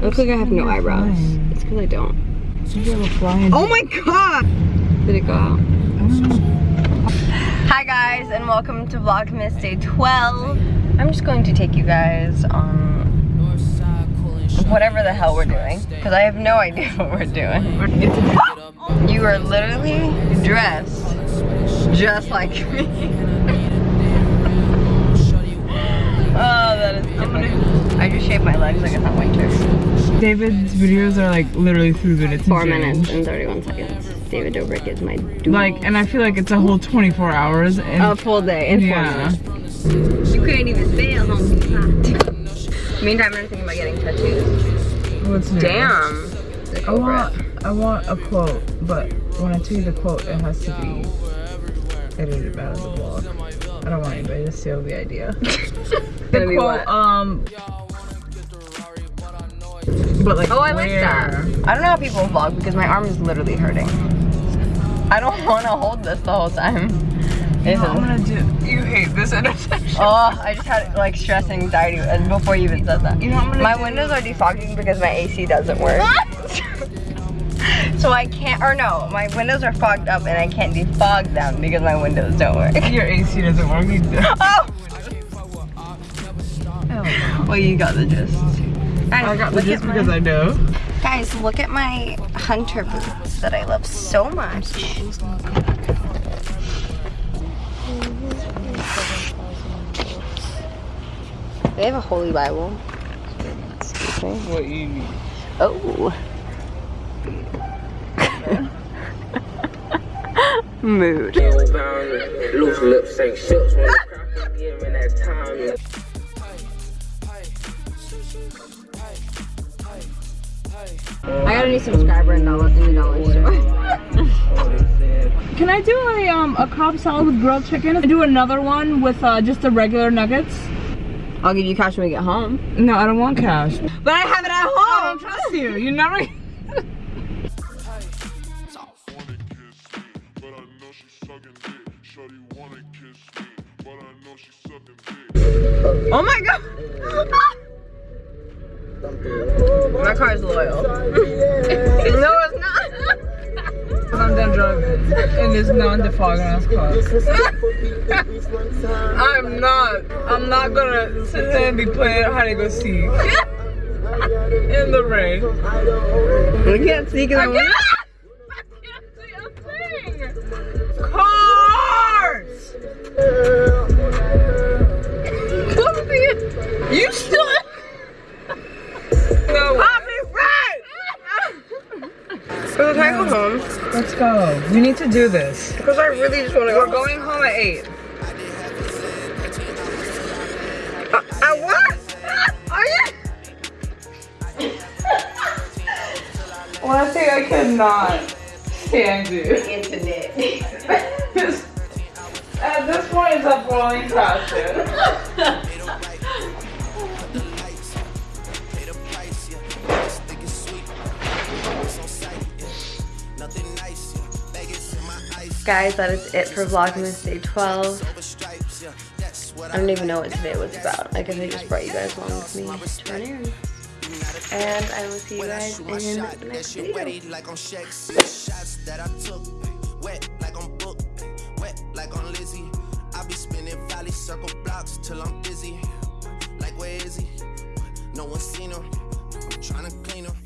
look like I have no eyebrows. It's because I don't. You have a flying. Oh my god! Did it go out? Hi guys, and welcome to Vlogmas Day 12. I'm just going to take you guys on whatever the hell we're doing, because I have no idea what we're doing. You are literally dressed just like me. oh, that is typical. I just shaved my legs like it's not winter. David's videos are like literally three minutes. Four change. minutes and 31 seconds. David Dobrik is my dude. Like, and I feel like it's a whole 24 hours. And a full day in four yeah. minutes. You couldn't even fail, homie. Meantime, I'm thinking about getting tattoos. What's new? Damn. I want, I want a quote, but when I tell you the quote, it has to be edited out of the vlog. I don't want anybody to steal the idea. the quote, what? um, but like, Oh, I like that. I don't know how people vlog because my arm is literally hurting. I don't want to hold this the whole time. You know I'm gonna do? You hate this intersection. Oh, I just had like stress and anxiety and before you even said that. You know My do? windows are defogging because my AC doesn't work. so I can't, or no, my windows are fogged up and I can't defog them because my windows don't work. Your AC doesn't work either. Oh! oh well, you got the gist. Guys, I got the look gist at my- because I know. Guys, look at my hunter boots that I love so much. They have a holy Bible. Excuse me. What you need. Oh. Mood. Loose lips ain't ships when the crowd give that time. I got a new subscriber in, dollar, in the dollar store. Can I do a um a Cobb salad with grilled chicken? I do another one with uh, just the regular nuggets. I'll give you cash when we get home. No, I don't want cash. But I have it at home. I home. don't trust you. You never. wanna kiss me, but I know she's sucking dick. Shorty wanna kiss me, but I know she's sucking dick. Oh my god. My car's loyal. no, it's not. I'm done driving in this non-defogging ass car. I'm not. I'm not gonna sit there and be playing hide and go seek in the rain. We can't see because I'm home? Let's go. We need to do this. Because I really just want to go. We're going home at 8. Uh, at what? Are you? One thing I cannot stand you. Internet. At this point, it's a falling passion. Guys, that is it for Vlogmas Day 12. I don't even know what today was about. I guess I just brought you guys along with me to run errands. And I will see you guys in the next video. I be spinning valley circle blocks till I'm busy. Like where is he? No one seen him. I'm trying to clean him.